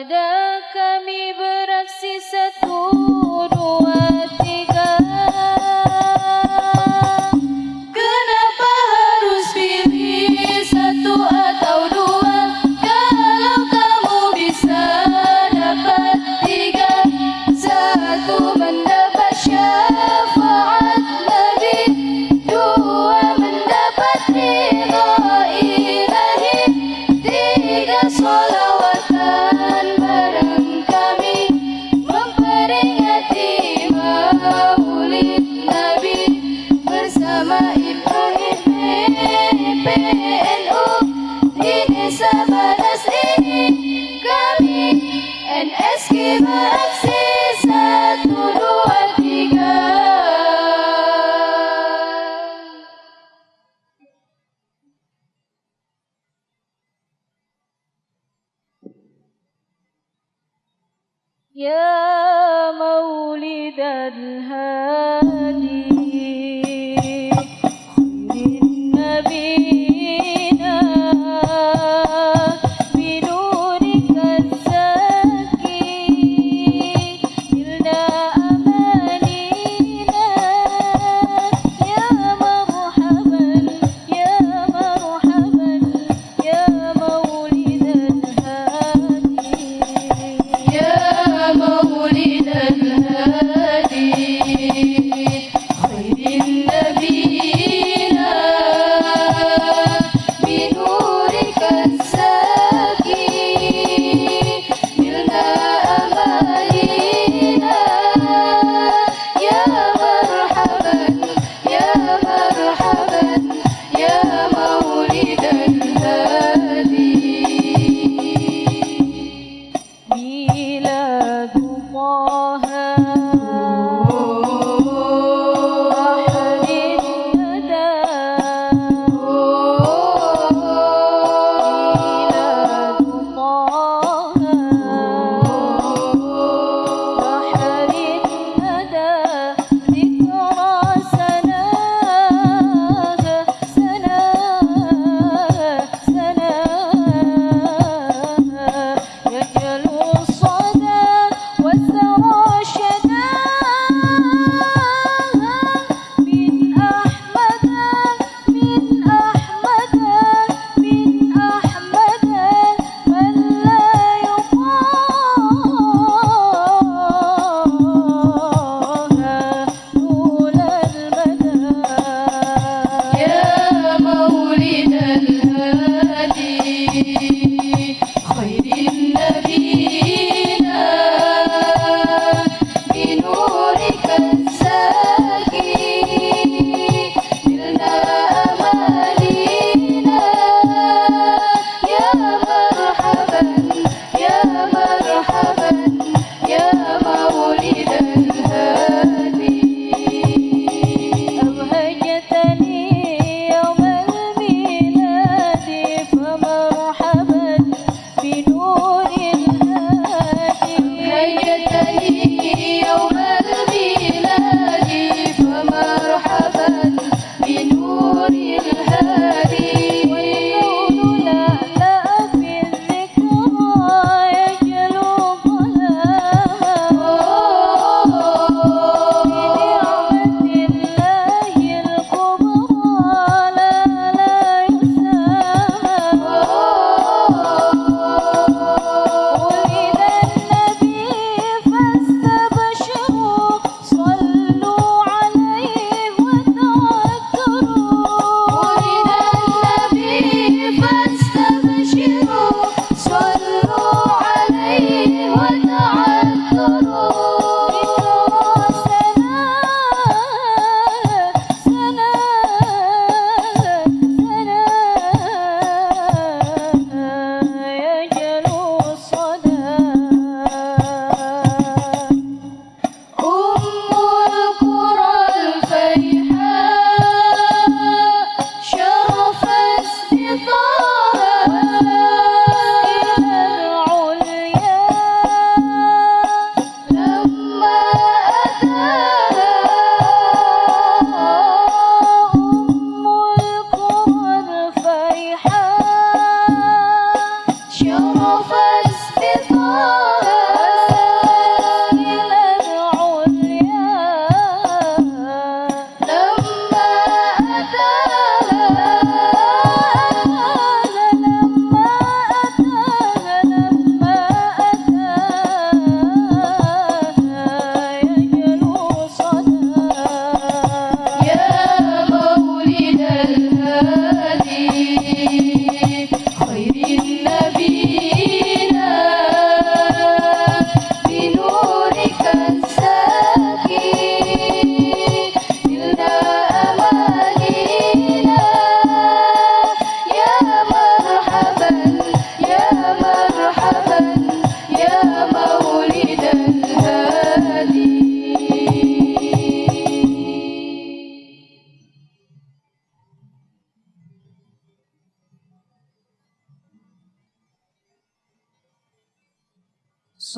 أبداً. يا مولد الهادي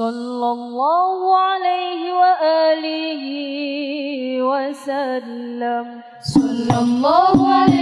صلى الله عليه وآله وسلم. صلى الله عليه